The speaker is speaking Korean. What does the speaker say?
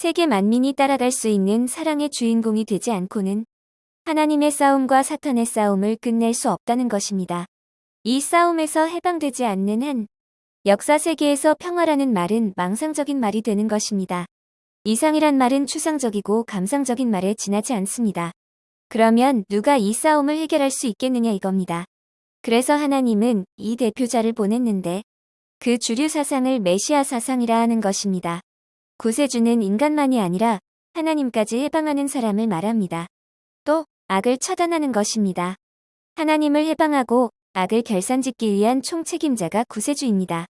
세계 만민이 따라갈 수 있는 사랑의 주인공이 되지 않고는 하나님의 싸움과 사탄의 싸움을 끝낼 수 없다는 것입니다. 이 싸움에서 해방되지 않는 한 역사 세계에서 평화라는 말은 망상적인 말이 되는 것입니다. 이상이란 말은 추상적이고 감상적인 말에 지나지 않습니다. 그러면 누가 이 싸움을 해결할 수 있겠느냐 이겁니다. 그래서 하나님은 이 대표자를 보냈는데 그 주류 사상을 메시아 사상이라 하는 것입니다. 구세주는 인간만이 아니라 하나님까지 해방하는 사람을 말합니다. 또 악을 처단하는 것입니다. 하나님을 해방하고 악을 결산짓기 위한 총책임자가 구세주입니다.